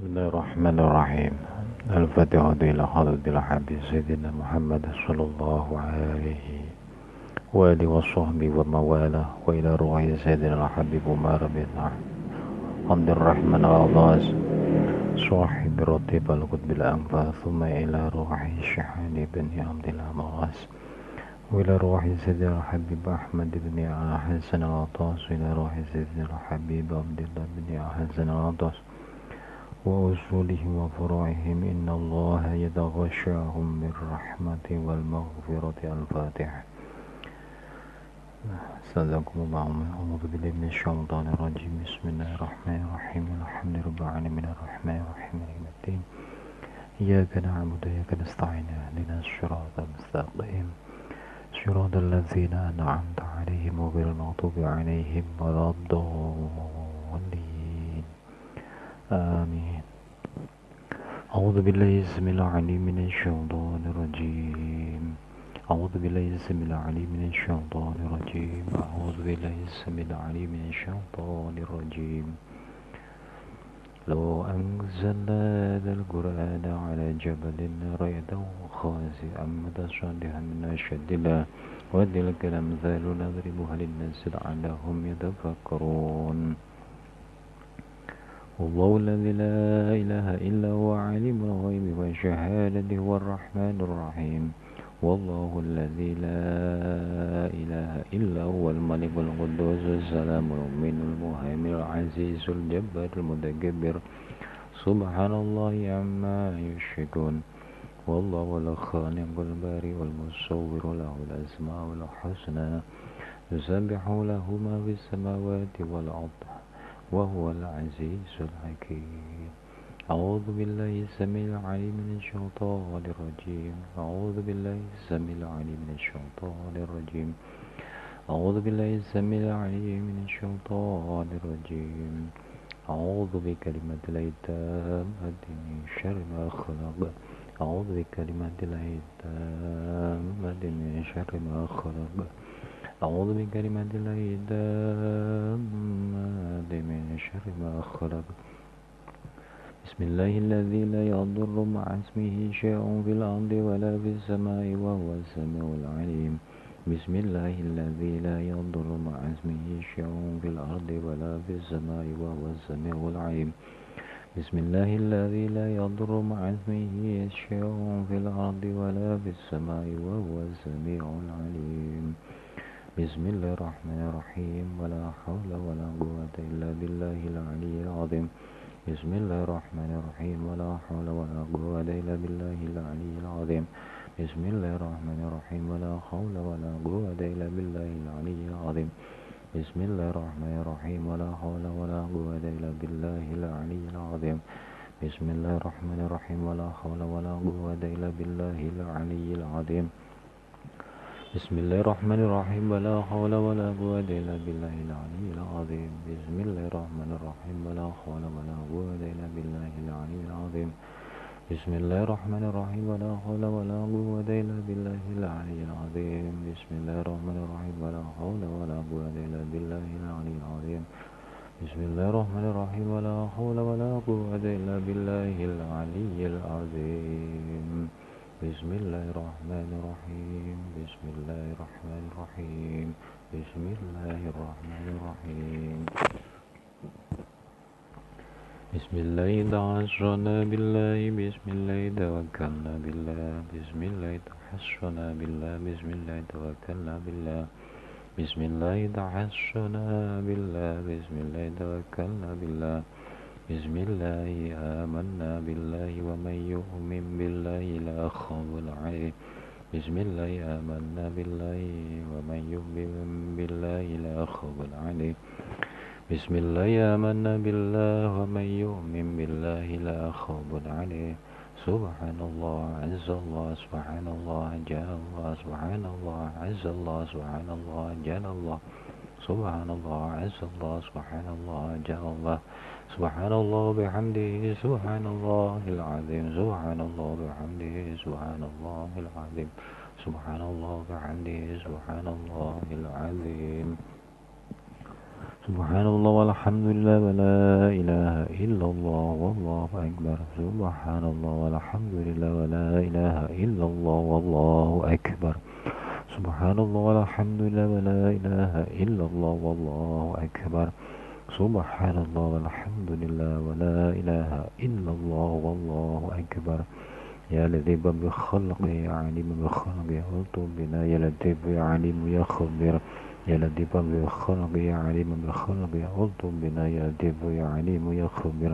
بسم الله الرحمن الرحيم الفاتحة إلى حضرة الحبيب سيدنا محمد صلى الله عليه وآله وصحبه ومواله وإلى روح سيدنا الحبيب عمر بن عبد الرحمن العباس صاحب رتب القطب الأنفاس ثم إلى روح الشحان بن عبد العباس وإلى روح سيدنا الحبيب أحمد بن حسن العطاس وإلى روح سيدنا الحبيب عبد الله بن حسن العطاس وأصولهم وفروعهم إن الله يتغشاهم بالرحمة والمغفرة الفاتحة صدقكم الله أعوذ بالله من الشيطان الرجيم. بسم الله الرحمن الرحيم. الحمد لله العالمين. الرحمن الرحيم. الدين. إياك نعبد وإياك نستعين. اهدنا الصراط المستقيم. صراط الذين أنعمت عليهم غير المغضوب عليهم ولا الضالين. آمين. أعوذ بالله السميع العليم من الشيطان الرجيم. أعوذ بالله السميع العليم من الشيطان الرجيم. أعوذ بالله السميع العليم من الشيطان الرجيم. لو أنزلنا هذا القرآن على جبل رأيته خاسئا متصدعا من أشد الله وتلك الأمثال نضربها للناس لعلهم يتفكرون. والله الذي لا إله إلا هو عالم الغيب والشهادة هو الرحمن الرحيم. والله الذي لا إله إلا هو الملك القدوس السلام المؤمن المهيمن العزيز الجبار المتكبر. سبحان الله عما يشركون. والله الخالق البارئ المصور له الأسماء الحسنى. يسبح له ما في السماوات والأرض. وهو العزيز الحكيم. أعوذ بالله السميع العليم من الشيطان الرجيم. أعوذ بالله السميع العليم من الشيطان الرجيم. أعوذ بالله السميع العليم من الشيطان الرجيم. أعوذ بكلمة الله التامة من شر ما خلق. أعوذ بكلمة الله التامة من شر ما خلق. أعوذ بكلمة الله التامة من شر ما خلق. بسم الله الذي لا يضر مع اسمه شيء في الأرض ولا في السماء وهو السميع العليم. بسم الله الذي لا يضر مع اسمه شيء في الأرض ولا في السماء وهو السميع العليم. بسم الله الذي لا يضر مع اسمه شيء في الأرض ولا في السماء وهو السميع العليم. بسم الله الرحمن الرحيم. ولا حول ولا قوة إلا بالله العلي العظيم. بسم الله الرحمن الرحيم. ولا حول ولا قوة إلا بالله العلي العظيم. بسم الله الرحمن الرحيم. ولا حول ولا قوة إلا بالله العلي العظيم. بسم الله الرحمن الرحيم. ولا حول ولا قوة إلا بالله العلي العظيم. بسم الله الرحمن الرحيم. ولا حول ولا قوة إلا بالله العلي العظيم. بسم الله الرحمن الرحيم. ولا حول ولا قوة إلا بالله العلي العظيم. بسم الله الرحمن الرحيم. ولا حول ولا قوة إلا بالله العلي العظيم. بسم الله الرحمن الرحيم. ولا حول ولا قوة إلا بالله العلي العظيم. بسم الله الرحمن الرحيم. ولا حول ولا قوة إلا بالله العلي العظيم. بسم الله الرحمن الرحيم. ولا حول ولا قوة إلا بالله العلي العظيم. بسم الله الرحمن الرحيم. بسم الله الرحمن الرحيم. بسم الله الرحمن الرحيم. بسم الله تعشرنا بالله. بسم الله توكلنا بالله. بسم الله تحشنا بالله. بسم الله توكلنا بالله. بسم الله تحشنا بالله. بسم الله توكلنا بالله. بسم الله آمنا بالله ومن يؤمن بالله لا خوف عليه. بسم الله آمنا بالله ومن يؤمن بالله لا خوف عليه. بسم الله آمنا بالله ومن يؤمن بالله لا خوف عليه. سبحان الله عز الله سبحان الله جل الله سبحان الله عز الله سبحان الله جل الله. سبحان الله عز الله سبحان الله جل الله سبحان الله بحمده سبحان الله العظيم. سبحان الله بحمده سبحان الله العظيم. سبحان الله بحمده سبحان الله العظيم. سبحان الله والحمد لله ولا إله إلا الله والله أكبر. سبحان الله والحمد لله ولا إله إلا الله والله أكبر. سبحان الله والحمد لله ولا إله إلا الله والله أكبر. سبحان الله والحمد لله ولا إله إلا الله والله أكبر. يا لطيف بخلقه يا عليم بخلقه ألطف بنا. يا يا عليم يا خبير يا لطيف بخلقه يا عليم بخلقه ألطف بنا. يا يا عليم يا خبير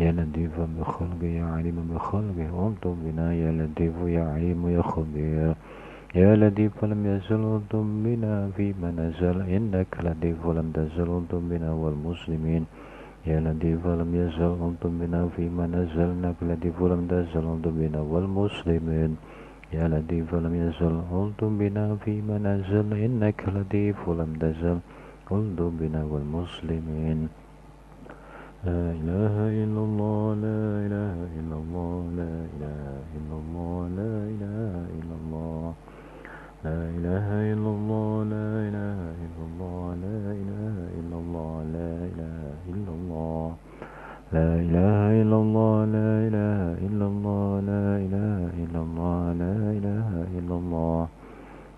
يا لطيف بخلقه يا عليم بخلقه ألطف بنا. يا لطيف يا عليم يا خبير يا لطيف لم يزل ألطف بنا فيما نزل إنك لطيف لم تزل ألطف بنا والمسلمين يا لطيف لم يزل أنتم بنا فيما نزلنا لطيف لم تزل أنتم بنا والمسلمين يا لطيف لم يزل أنتم بنا فيما نزل إنك لطيف لم تزل أنتم بنا والمسلمين لا إله إلا الله لا إله إلا الله لا إله إلا الله لا إله إلا الله لا إله إلا الله لا إله إلا الله لا إله إلا الله لا إله إلا الله لا إله إلا الله لا إله إلا الله لا إله إلا الله لا إله إلا الله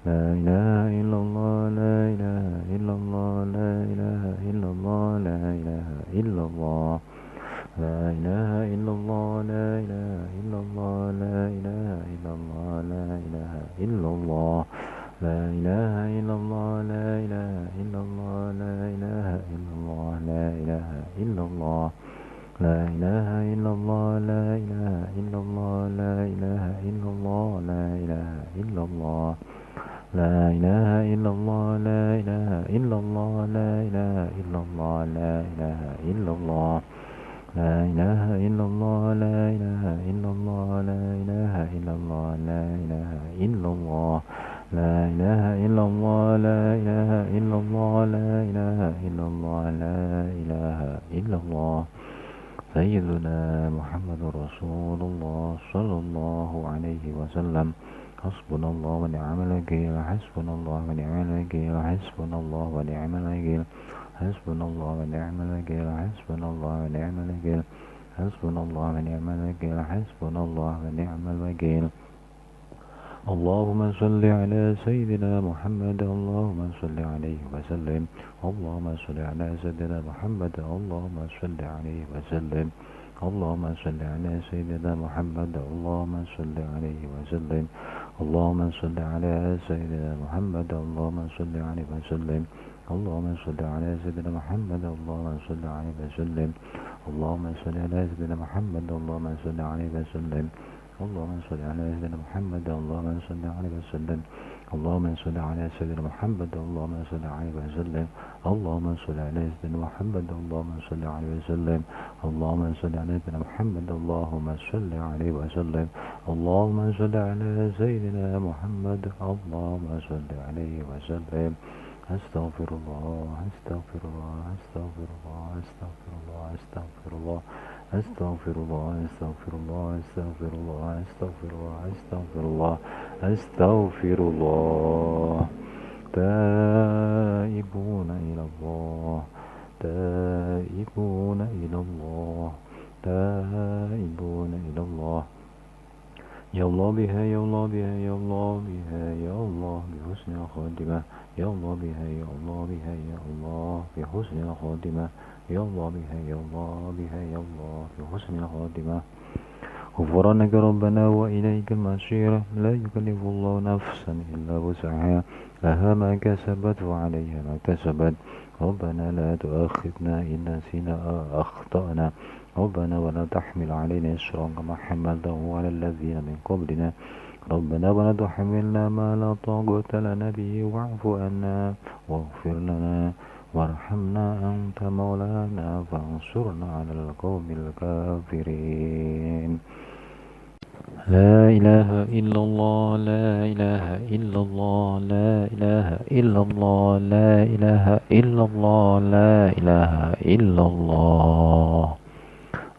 لا إله إلا الله لا إله إلا الله لا إله إلا الله لا إله إلا الله لا إله إلا الله لا إله إلا الله لا إله إلا الله لا إله إلا الله لا إله إلا الله لا إله إلا الله لا إله إلا الله لا إله إلا الله لا إله إلا الله لا إله إلا الله لا إله إلا الله لا إله إلا الله لا إله إلا الله لا إله إلا الله لا إله إلا الله لا إله إلا الله لا إله إلا الله لا إله إلا الله لا إله إلا الله لا إله إلا الله لا إله إلا الله لا إله إلا الله لا إله إلا الله لا إله إلا الله. سيدنا محمد رسول الله صلى الله عليه وسلم. حسبنا الله ونعم الوكيل حسبنا الله ونعم الوكيل حسبنا الله ونعم الوكيل. حسبنا الله ونعم الوكيل حسبنا الله ونعم الوكيل حسبنا الله ونعم الوكيل حسبنا الله ونعم الوكيل. اللهم صل على سيدنا محمد اللهم صل عليه وسلم. اللهم صل على سيدنا محمد اللهم صل عليه وسلم. اللهم صل على سيدنا محمد اللهم صل عليه وسلم. اللهم صل على سيدنا محمد اللهم صل عليه وسلم. اللهم صل على سيدنا محمد اللهم صل عليه وسلم اللهم صل على سيدنا محمد اللهم صل عليه وسلم اللهم صل على سيدنا محمد اللهم صل عليه وسلم اللهم صل على سيدنا محمد اللهم صل عليه وسلم اللهم صل على سيدنا محمد اللهم صل عليه وسلم اللهم صل على سيدنا محمد اللهم صل عليه وسلم اللهم صل على سيدنا محمد اللهم صل عليه وسلم أستغفر الله أستغفر الله أستغفر الله أستغفر الله أستغفر الله أستغفر الله أستغفر الله أستغفر الله أستغفر الله أستغفر الله أستغفر الله تائبون إلى الله تائبون إلى الله تائبون إلى الله يا الله بها يا الله بها يا الله بها يا الله بحسن الخاتمة يا الله بها يا الله بها يا الله بحسن الخاتمة يا الله بها يا الله بها يا الله بحسن الخاتمة غفرانك ربنا وإليك المصير. لا يكلف الله نفسا إلا وسعها. لها ما كسبت وعليها ما كسبت ربنا لا تؤاخذنا إن نسينا أخطأنا. ربنا ولا تحمل علينا إسرا كما حملته على الذين من قبلنا. ربنا ولا تحملنا ما لا طاقة لنا به واعف عنا واغفر لنا وارحمنا أنت مولانا فانصرنا على القوم الكافرين. لا إله إلا الله لا إله إلا الله لا إله إلا الله لا إله إلا الله لا إله إلا الله.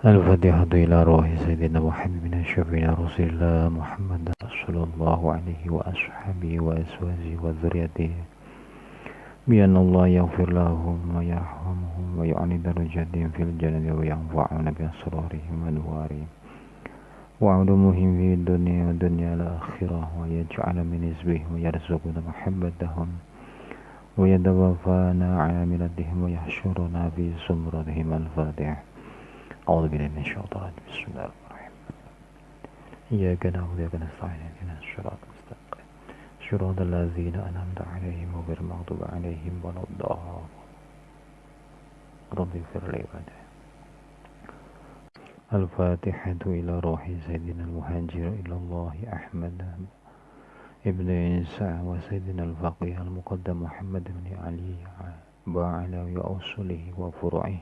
الفاتحة إلى روح سيدنا وحبيبنا شفينا رسول الله محمد صلى الله عليه وأصحابه وأزواجه وذريته. بأن الله يغفر لهم ويرحمهم ويعلي درجاتهم في الجنة وينفعون بأسرارهم وأنوارهم وعلومهم في الدنيا والدنيا الآخرة ويجعل من حزبهم ويرزقنا محبتهم ويتوفانا على ملتهم ويحشرنا في زمرتهم الفاتحة. أعوذ بالله من الشيطان. بسم الله الرحمن الرحيم. إياك نعبد وإياك نستعين. اهدنا الصراط المستقيم. صراط الذين أنعمت عليهم غير المغضوب عليهم ولا الضالين. رب اغفر لي الفاتحة إلى روح سيدنا المهاجر إلى الله أحمد ابن عيسى وسيدنا الفقيه المقدم محمد بن علي وعلى أصله وفروعه.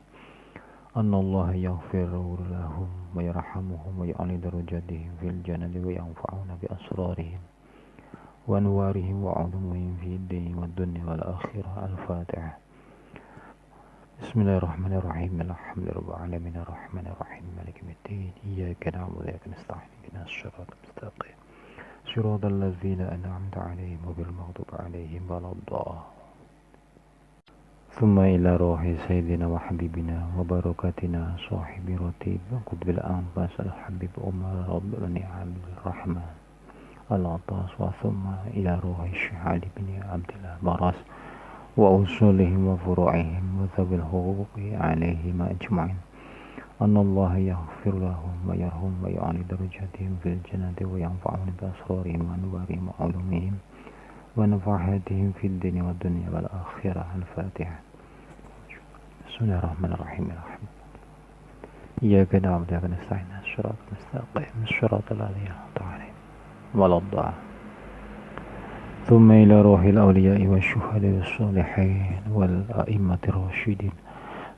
أن الله يغفر لهم ويرحمهم ويعلي درجاتهم في الجنة وينفعون بأسرارهم وأنوارهم وعلومهم في الدين والدنيا والآخرة. الفاتحة. بسم الله الرحمن الرحيم. الحمد لله رب العالمين. الرحمن الرحيم. مالك الدين. إياك نعبد وإياك نستعين. اهدنا الصراط المستقيم. صراط الذين أنعمت عليهم غير المغضوب عليهم ولا الضالين. ثم إلى روح سيدنا وحبيبنا وبركاتنا صاحب رتيب. قطب الأنفاس الحبيب أمر رب بن عبد الرحمن العطاس وثم إلى روح الشيخ علي بن عبد الله براس وأصولهم وفروعهم وذوي الحقوق عليهم أجمعين. أن الله يغفر لهم ويرهم ويعلي درجاتهم في الجنة وينفعهم بأسرارهم وأنوارهم وعلومهم. ونفحاتهم في الدنيا والدنيا والآخرة. الفاتحة. بسم الله الرحمن الرحيم. الرحمن إياك نعبد وإياك نستعين. الصراط المستقيم. الصراط الذين أنعمت عليهم. ولا الضالين. ثم إلى روح الأولياء والشهداء والصالحين والأئمة الراشدين.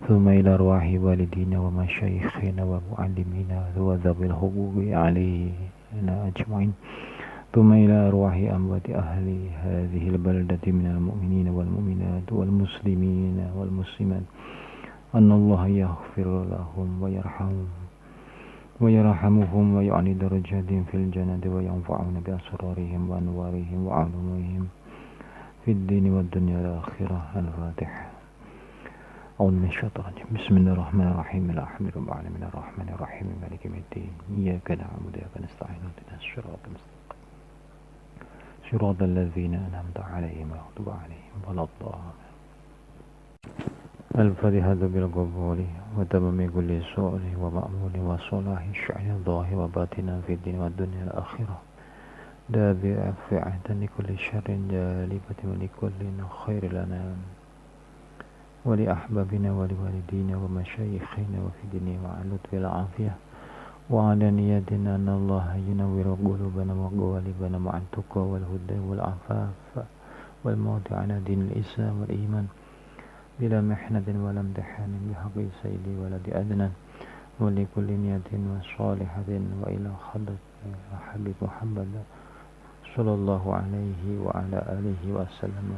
ثم إلى أرواح والدينا ومشايخنا ومعلمينا وذوي الحقوق علينا أجمعين. ثم إلى أرواح أموات أهل هذه البلدة من المؤمنين والمؤمنات والمسلمين والمسلمات. أن الله يغفر لهم ويرحمهم ويرحمهم ويعني درجاتهم في الجنة وينفعون بأسرارهم وأنوارهم وعلومهم في الدين والدنيا والآخرة. الفاتحة أعوذ من الشيطان. بسم الله الرحمن الرحيم. الحمد لله رب العالمين الرحمن الرحيم. مالك يوم الدين. إياك نعبد وإياك نستعين. اهدنا الصراط المستقيم. صراط الذين أنعمت عليهم المغضوب عليهم ولا الضالين. الفاتحة بالقبول وتمام كل سؤال ومأمول وصلاح الشعر الظاهر وباطنا في الدين والدنيا الآخرة. دافعة لكل شر جالبة ولكل خير لنا. ولأحبابنا ولوالدينا ومشايخنا وفي الدنيا مع اللطف والعافية. وعلى نيتنا أن الله ينور قلوبنا وقوالبنا مع التقوى والهدى والعفاف والموت على دين الإسلام والإيمان بلا محنة ولا امتحان بحق سيدي ولد أدنى ولكل نية وصالحة وإلى خلق حبيب محمد صلى الله عليه وعلى آله وسلم.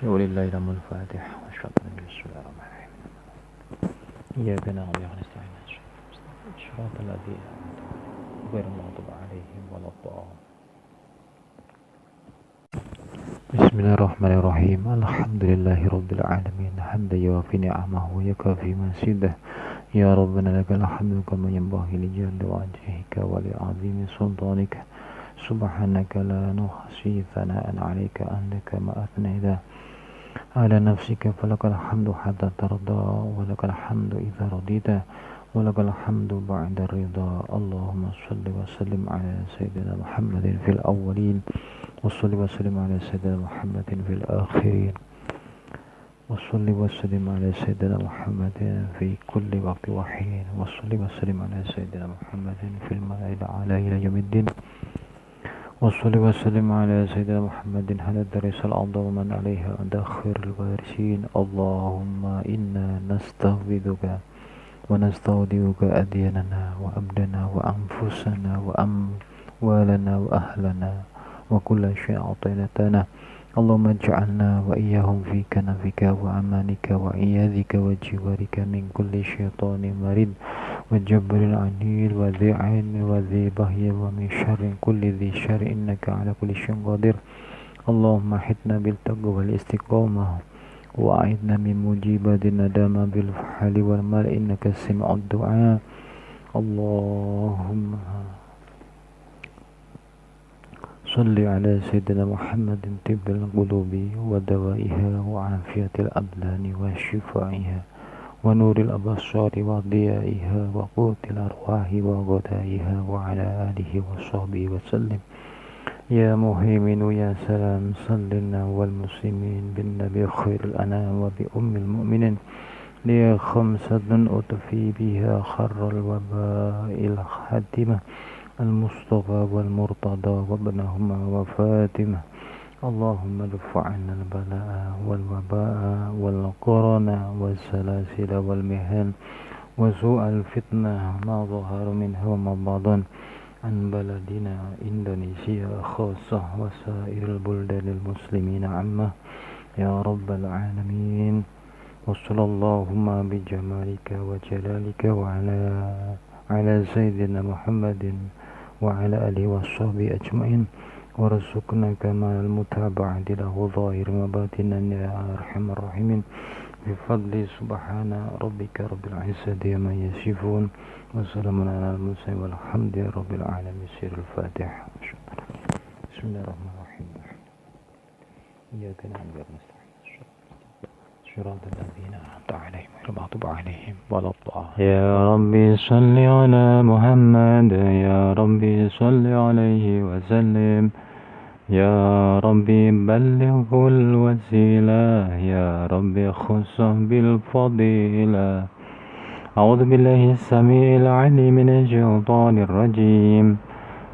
شغل الله لم الفاتح بسم الله الرحمن الرحيم إياك نعبد وإياك صراط الذين غير المغضوب عليهم ولا الضالين. بسم الله الرحمن الرحيم. الحمد لله رب العالمين. حمدا يوافي نعمه ويكافي مزيده يا ربنا لك الحمد كما ينبغي لجلال وجهك ولعظيم سلطانك. سبحانك لا نحصي ثناء عليك أنت كما أثنيت على نفسك. فلك الحمد حتى ترضى ولك الحمد إذا رضيت. ولك الحمد بعد الرضا. اللهم صل وسلم على سيدنا محمد في الأولين وصل وسلم على سيدنا محمد في الآخرين وصل وسلم على سيدنا محمد في كل وقت وحين وصل وسلم على سيدنا محمد في الملأ الأعلى إلى يوم الدين وصل وسلم على سيدنا محمد هذا الدرس الأعظم من عليها عند خير الوارثين. اللهم إنا نستغفرك ونستودعك أدياننا وأبدنا وأنفسنا وأم ولنا وأهلنا وكل شيء أعطيتنا اللهم اجعلنا وإياهم في كنفك وأمانك وعياذك وجوارك من كل شيطان مريد. وجبر عنيد وذي عين وذي بهي ومن شر كل ذي شر إنك على كل شيء قدير. اللهم حتنا بالتقوى والاستقامة. وأعذنا من مجيبات الندامة بالفحل والمال إنك سمع الدعاء. اللهم صل على سيدنا محمد طب القلوب ودوائها وعافية الأبدان وشفائها ونور الأبصار وضيائها وقوت الأرواح وغدائها وعلى آله وصحبه وسلم. يا مهيمن يا سلام صلنا والمسلمين بالنبي خير الأنام وبأم المؤمنين. لي خمسة أطفي بها خر الوباء الخاتمة المصطفى والمرتضى وابنهما وفاتمة اللهم ادفع عنا البلاء والوباء والقرن والسلاسل والمهن وسوء الفتنة ما ظهر منها وما بطن عن بلدنا إندونيسيا خاصة وسائر البلدان المسلمين عامة. يا رب العالمين وصلى اللهم بجمالك وجلالك وعلى على سيدنا محمد وعلى آله وصحبه أجمعين. ورزقنا كمال المتابعة له ظاهر وباطنا يا أرحم الراحمين. بفضل سبحان ربك رب العزة عما يصفون وسلام على المرسلين والحمد رب العالمين. سير الفاتحة. بسم الله الرحمن الرحيم. إياك نعبد ونستعين صراط الذين أنعمت عليهم غير المغضوب عليهم ولا الضالين. يا ربي صل على محمد يا ربي صل عليه وسلم. يا ربي بلغه الوسيلة يا ربي خصه بالفضيلة. أعوذ بالله السميع العليم من الشيطان الرجيم.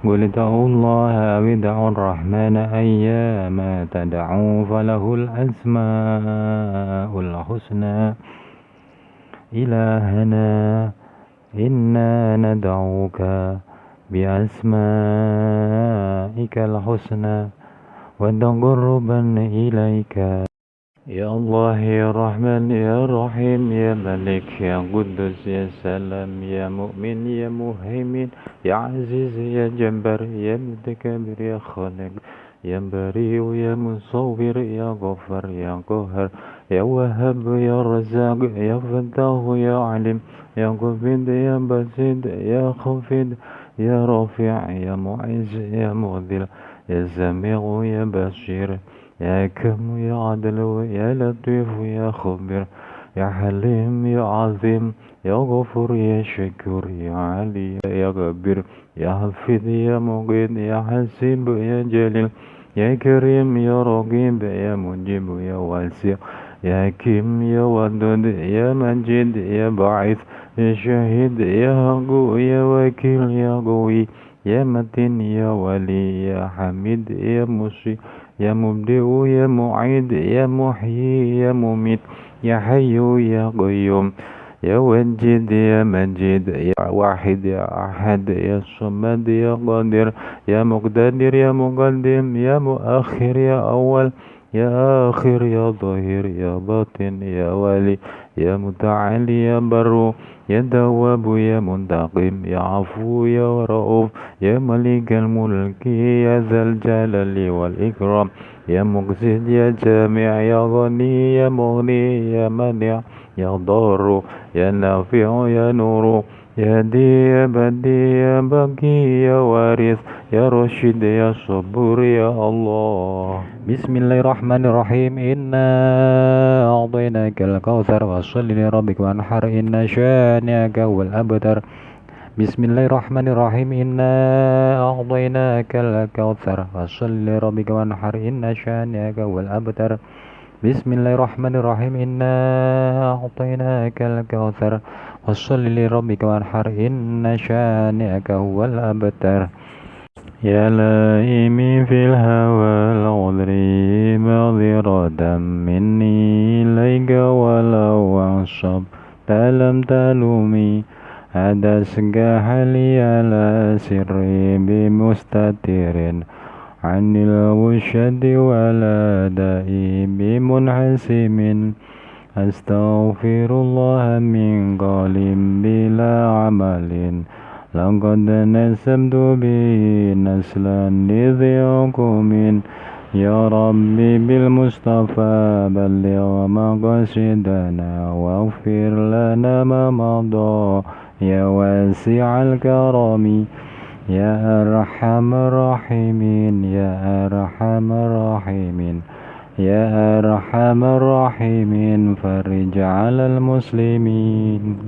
قل ادعوا الله أو ادعوا الرحمن أيما تدعوا فله الأسماء الحسنى. إلهنا إنا ندعوك بأسمائك الحسنى وتقربا إليك. يا الله يا رحمن يا رحيم يا ملك يا قدس يا سلام يا مؤمن يا مهيمن يا عزيز يا جبار يا متكبر يا خالق يا بريء يا مصور يا غفر يا قهر يا وهاب يا رزاق يا فتاح يا عليم يا قبيد يا بسيط يا خفيد يا رافع يا معز يا مذل يا سميع يا بشير يا كم يا عدل يا لطيف يا خبير يا حليم يا عظيم يا غفور يا شكور يا علي يا كبير يا حفيظ يا مقيت يا حسيب يا جليل يا كريم يا رقيب يا مجيب يا واسع يا كيم يا ودود يا مجيد يا بعيث يا شهيد يا هقو يا وكيل يا قوي يا متين يا ولي يا حميد يا مشي يا مبدئ يا معيد يا محيي يا مميت يا حي يا قيوم يا وجد يا مجيد يا واحد يا أحد يا صمد يا قادر يا مقتدر يا مقدم يا مؤخر يا أول يا آخر يا ظاهر يا باطن يا والي يا متعالي يا بر يا دواب يا منتقم يا عفو يا رؤوف يا ملك الملك يا ذا الجلال والإكرام يا مقسط يا جامع يا غني يا مغني يا منع يا ضار يا نافع يا نور يا دي يا بدي يا بقي يا وارث يا رشيد يا صبور يا الله. بسم الله الرحمن الرحيم. إنا أعطيناك الكوثر فصل لربك وانحر. إن شانئك هو الأبتر. بسم الله الرحمن الرحيم. إنا أعطيناك الكوثر فصل لربك وانحر. إن شانئك هو الأبتر. بسم الله الرحمن الرحيم. إنا أعطيناك الكوثر فصل لربك وانحر إن شانئك هو الأبتر يا لائمي في الهوى العذر معذرة مني إليك ولو أعصب لم تلومي أدسك لي على سري بمستتر عن الوشد ولا دائي بمنحسم أستغفر الله من قال بلا عمل. لقد نسبت به نسلا لذي يا ربي بالمصطفى بلغ مقاصدنا واغفر لنا ما مضى. يا واسع الكرم. يا أرحم الراحمين. يا أرحم الراحمين. يا أرحم الراحمين فرج على المسلمين.